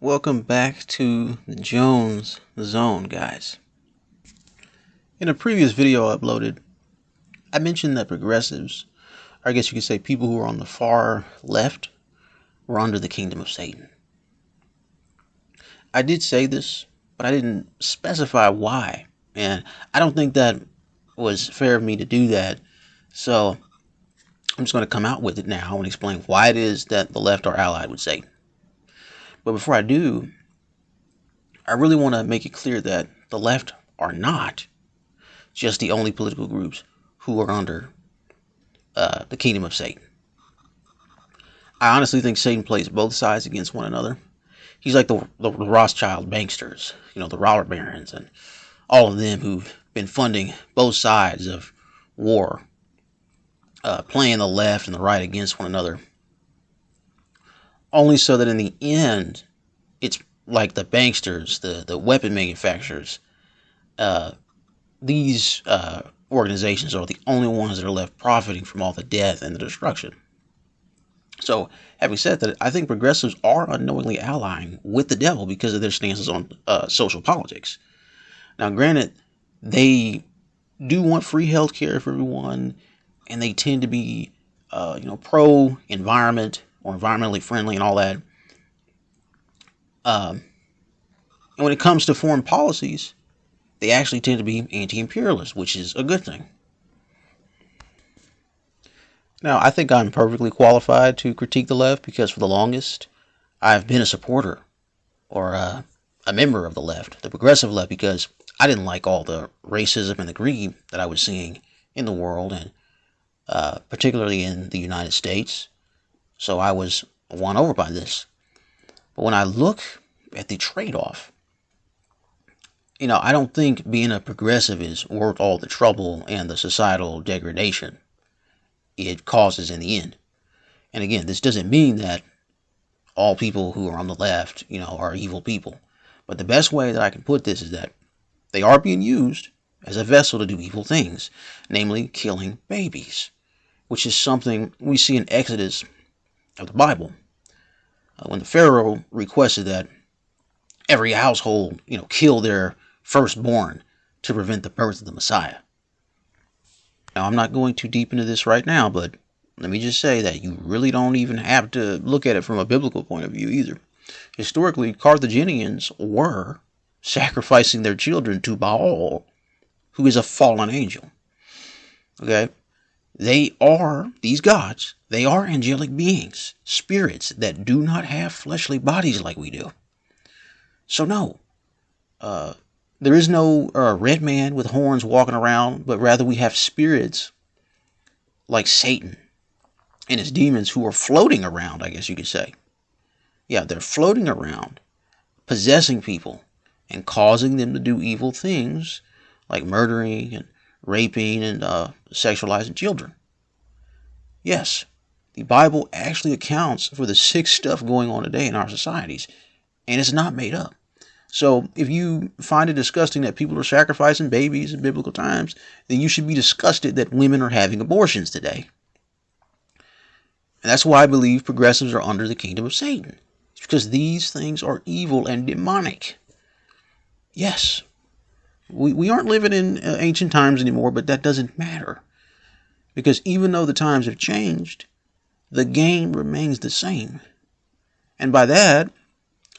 Welcome back to the Jones Zone, guys. In a previous video I uploaded, I mentioned that progressives, or I guess you could say people who are on the far left, were under the kingdom of Satan. I did say this, but I didn't specify why. And I don't think that was fair of me to do that. So I'm just going to come out with it now and explain why it is that the left are allied with Satan. But before I do, I really want to make it clear that the left are not just the only political groups who are under uh, the kingdom of Satan. I honestly think Satan plays both sides against one another. He's like the, the Rothschild banksters, you know, the robber barons, and all of them who've been funding both sides of war, uh, playing the left and the right against one another only so that in the end, it's like the banksters, the, the weapon manufacturers, uh, these uh, organizations are the only ones that are left profiting from all the death and the destruction. So, having said that, I think progressives are unknowingly allying with the devil because of their stances on uh, social politics. Now, granted, they do want free health care for everyone, and they tend to be, uh, you know, pro environment, or environmentally friendly and all that. Um, and when it comes to foreign policies, they actually tend to be anti imperialist, which is a good thing. Now, I think I'm perfectly qualified to critique the left because for the longest, I've been a supporter or a, a member of the left, the progressive left, because I didn't like all the racism and the greed that I was seeing in the world and uh, particularly in the United States. So I was won over by this. But when I look at the trade off, you know, I don't think being a progressive is worth all the trouble and the societal degradation it causes in the end. And again, this doesn't mean that all people who are on the left, you know, are evil people. But the best way that I can put this is that they are being used as a vessel to do evil things, namely killing babies, which is something we see in Exodus of the Bible. Uh, when the Pharaoh requested that every household, you know, kill their firstborn to prevent the birth of the Messiah. Now, I'm not going too deep into this right now, but let me just say that you really don't even have to look at it from a biblical point of view either. Historically, Carthaginians were sacrificing their children to Baal, who is a fallen angel. Okay? They are, these gods, they are angelic beings, spirits that do not have fleshly bodies like we do. So, no, uh, there is no uh, red man with horns walking around, but rather we have spirits like Satan and his demons who are floating around, I guess you could say. Yeah, they're floating around, possessing people and causing them to do evil things like murdering and raping and uh, sexualizing children. Yes, the Bible actually accounts for the sick stuff going on today in our societies, and it's not made up. So if you find it disgusting that people are sacrificing babies in biblical times, then you should be disgusted that women are having abortions today. And that's why I believe progressives are under the kingdom of Satan. It's because these things are evil and demonic. Yes, we, we aren't living in uh, ancient times anymore, but that doesn't matter. Because even though the times have changed, the game remains the same. And by that,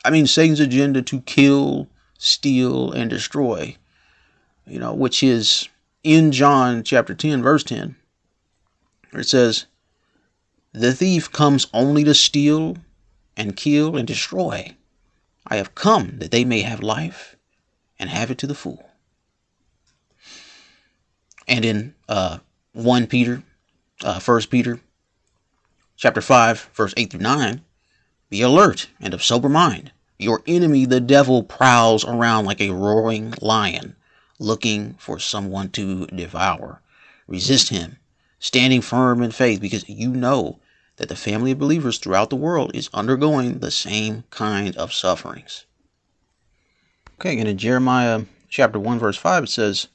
I mean Satan's agenda to kill, steal, and destroy, you know, which is in John chapter 10, verse 10, where it says, The thief comes only to steal and kill and destroy. I have come that they may have life and have it to the full. And in uh, 1 Peter, uh, 1 Peter, chapter 5, verse 8 through 9, be alert and of sober mind. Your enemy, the devil, prowls around like a roaring lion, looking for someone to devour. Resist him, standing firm in faith, because you know that the family of believers throughout the world is undergoing the same kind of sufferings. Okay, and in Jeremiah chapter 1, verse 5, it says,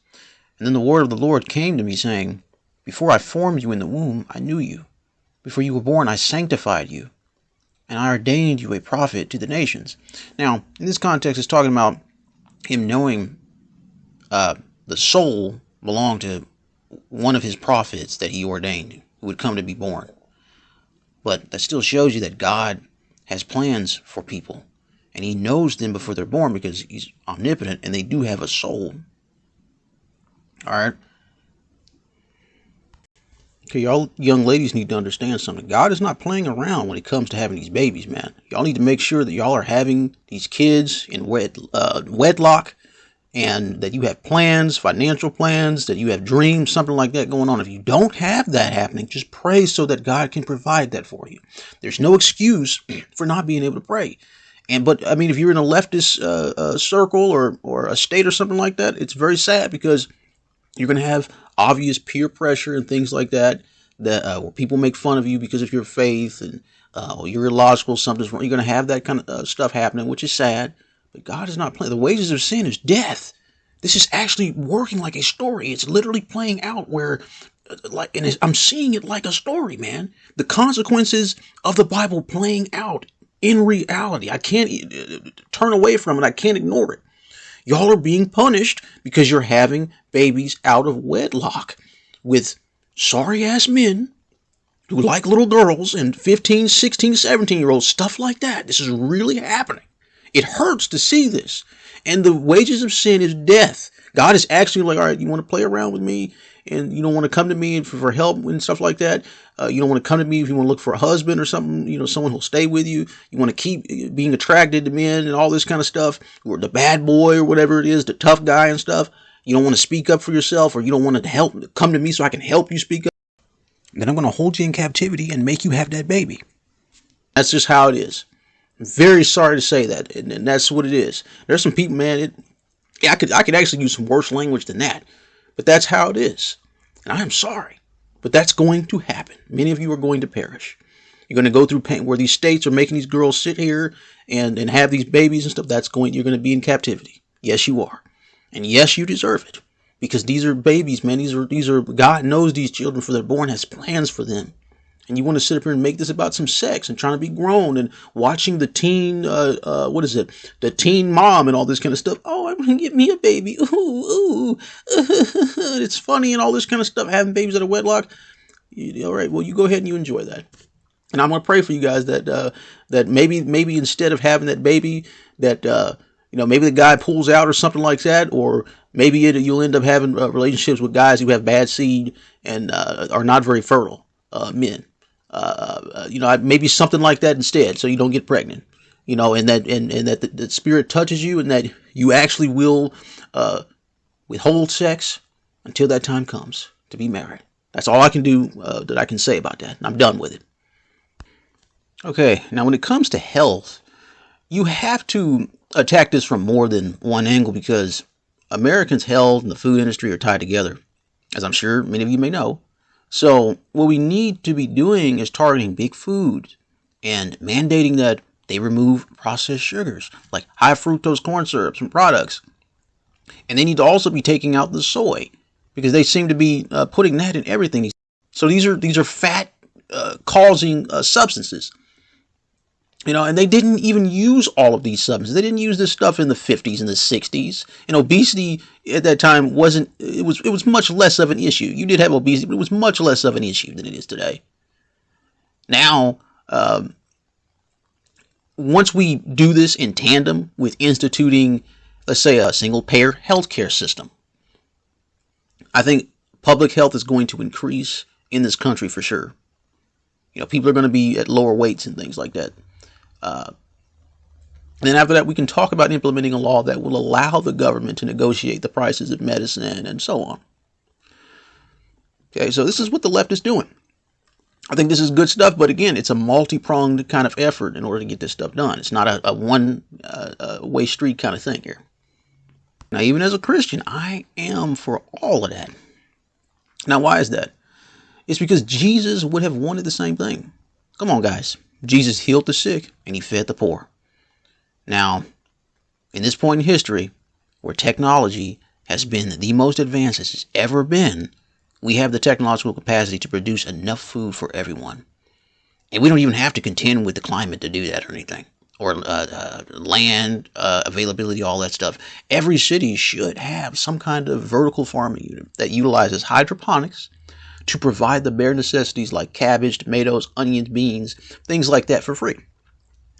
and then the word of the Lord came to me, saying, Before I formed you in the womb, I knew you. Before you were born, I sanctified you. and I ordained you a prophet to the nations. Now, in this context, it's talking about him knowing uh, the soul belonged to one of his prophets that he ordained who would come to be born. But that still shows you that God has plans for people and he knows them before they're born because he's omnipotent and they do have a soul. All right. Okay, y'all young ladies need to understand something. God is not playing around when it comes to having these babies, man. Y'all need to make sure that y'all are having these kids in wed, uh, wedlock and that you have plans, financial plans, that you have dreams, something like that going on. If you don't have that happening, just pray so that God can provide that for you. There's no excuse for not being able to pray. And but I mean, if you're in a leftist uh, uh, circle or or a state or something like that, it's very sad because you're going to have obvious peer pressure and things like that that uh, where people make fun of you because of your faith and uh, you're illogical, something's wrong. You're going to have that kind of uh, stuff happening, which is sad. But God is not playing. The wages of sin is death. This is actually working like a story. It's literally playing out where, uh, like, and I'm seeing it like a story, man. The consequences of the Bible playing out in reality. I can't uh, turn away from it. I can't ignore it. Y'all are being punished because you're having babies out of wedlock with sorry ass men who like little girls and 15, 16, 17 year olds, stuff like that. This is really happening. It hurts to see this. And the wages of sin is death. God is actually like, all right, you want to play around with me and you don't want to come to me for, for help and stuff like that. Uh, you don't want to come to me if you want to look for a husband or something, you know, someone who'll stay with you. You want to keep being attracted to men and all this kind of stuff, or the bad boy or whatever it is, the tough guy and stuff. You don't want to speak up for yourself or you don't want to help, come to me so I can help you speak up. Then I'm going to hold you in captivity and make you have that baby. That's just how it is. Very sorry to say that, and, and that's what it is. There's some people, man. It, yeah, I could I could actually use some worse language than that. But that's how it is. And I am sorry. But that's going to happen. Many of you are going to perish. You're going to go through pain where these states are making these girls sit here and, and have these babies and stuff. That's going, you're going to be in captivity. Yes, you are. And yes, you deserve it. Because these are babies, man. These are, these are, God knows these children for they're born, has plans for them and you want to sit up here and make this about some sex and trying to be grown and watching the teen, uh, uh, what is it, the teen mom and all this kind of stuff. Oh, I'm gonna get me a baby. Ooh, ooh, it's funny and all this kind of stuff. Having babies out of wedlock. all right, well, you go ahead and you enjoy that. And I'm gonna pray for you guys that uh, that maybe maybe instead of having that baby, that uh, you know maybe the guy pulls out or something like that, or maybe it, you'll end up having uh, relationships with guys who have bad seed and uh, are not very fertile uh, men uh, uh, you know, maybe something like that instead, so you don't get pregnant. You know, and that and, and that the, the spirit touches you, and that you actually will uh, withhold sex until that time comes to be married. That's all I can do uh, that I can say about that. I'm done with it. Okay, now when it comes to health, you have to attack this from more than one angle because Americans' health and the food industry are tied together, as I'm sure many of you may know. So what we need to be doing is targeting big foods and mandating that they remove processed sugars like high fructose corn syrups and products. And they need to also be taking out the soy because they seem to be uh, putting that in everything. So these are these are fat uh, causing uh, substances. You know, and they didn't even use all of these substances. They didn't use this stuff in the 50s and the 60s. And obesity at that time wasn't it was it was much less of an issue. You did have obesity, but it was much less of an issue than it is today. Now, um, once we do this in tandem with instituting, let's say, a single payer healthcare system, I think public health is going to increase in this country for sure. You know, people are going to be at lower weights and things like that. Uh, then after that, we can talk about implementing a law that will allow the government to negotiate the prices of medicine and so on. Okay, so this is what the left is doing. I think this is good stuff, but again, it's a multi-pronged kind of effort in order to get this stuff done. It's not a, a one-way uh, street kind of thing here. Now, even as a Christian, I am for all of that. Now, why is that? It's because Jesus would have wanted the same thing. Come on, guys. Jesus healed the sick and he fed the poor. Now, in this point in history, where technology has been the most advanced it's ever been, we have the technological capacity to produce enough food for everyone. and we don't even have to contend with the climate to do that or anything or uh, uh, land uh, availability, all that stuff. Every city should have some kind of vertical farming unit that utilizes hydroponics to provide the bare necessities like cabbage, tomatoes, onions, beans, things like that for free.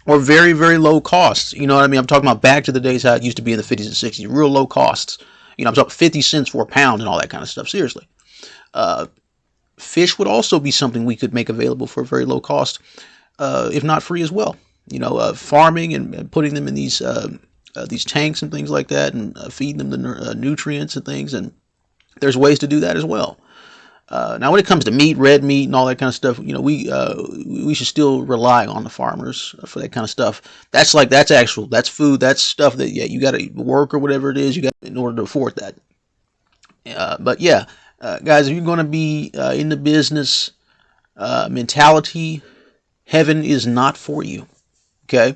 Or very, very low costs. You know what I mean? I'm talking about back to the days how it used to be in the 50s and 60s, real low costs. You know, I'm talking 50 cents for a pound and all that kind of stuff. Seriously. Uh, fish would also be something we could make available for a very low cost, uh, if not free as well you know, uh, farming and, and, putting them in these uh, uh, these tanks and things like that, and uh, feeding them the uh, nutrients and things. And there's ways to do that as well. Uh, now, when it comes to meat, red meat, and all that kind of stuff, you know, we uh, we should still rely on the farmers for that kind of stuff. That's like that's actual, that's food, that's stuff that yeah, you got to work or whatever it is you got in order to afford that. but yeah, guys, if you're going to be in the business mentality, heaven is not for you. Okay?